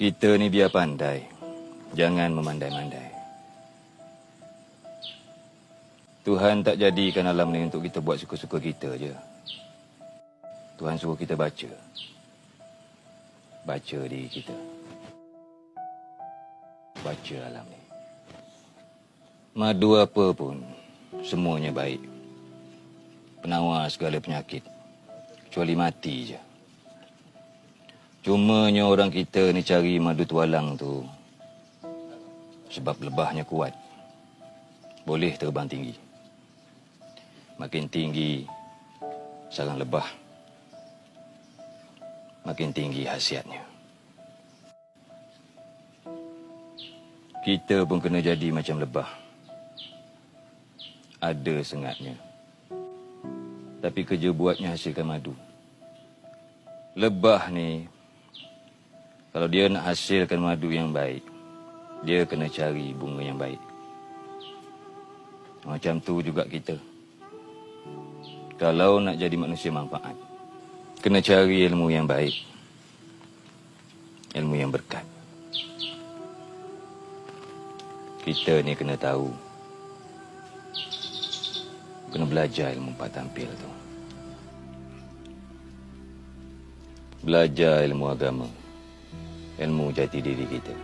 Kita ni biar pandai. Jangan memandai-mandai. Tuhan tak jadikan alam ni untuk kita buat suka-suka kita je. Tuhan suruh kita baca. Baca diri kita. Baca alam ni. Madu apa pun, semuanya baik. Penawar segala penyakit. Kecuali mati je. Cumanya orang kita ni cari madu tualang tu sebab lebahnya kuat. Boleh terbang tinggi. Makin tinggi sarang lebah. Makin tinggi hasiatnya. Kita pun kena jadi macam lebah. Ada sengatnya. Tapi kerja buatnya hasilkan madu. Lebah ni kalau dia nak hasilkan madu yang baik, dia kena cari bunga yang baik. Macam tu juga kita. Kalau nak jadi manusia manfaat, kena cari ilmu yang baik. Ilmu yang berkat. Kita ni kena tahu. Kena belajar ilmu empat tampil tu. Belajar ilmu agama ilmu jati diri kita.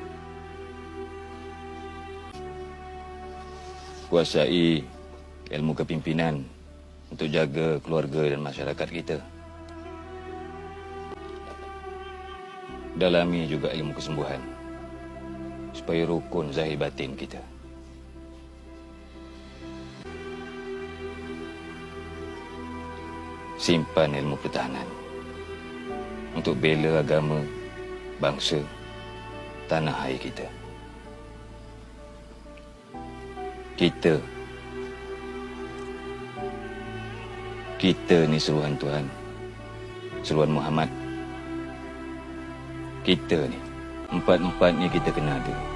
Kuasai ilmu kepimpinan untuk jaga keluarga dan masyarakat kita. Dalami juga ilmu kesembuhan supaya rukun zahir batin kita. Simpan ilmu pertahanan untuk bela agama bangsa tanah air kita. Kita kita ni seruhan Tuhan. Seruhan Muhammad. Kita ni empat-empat ni kita kena ada.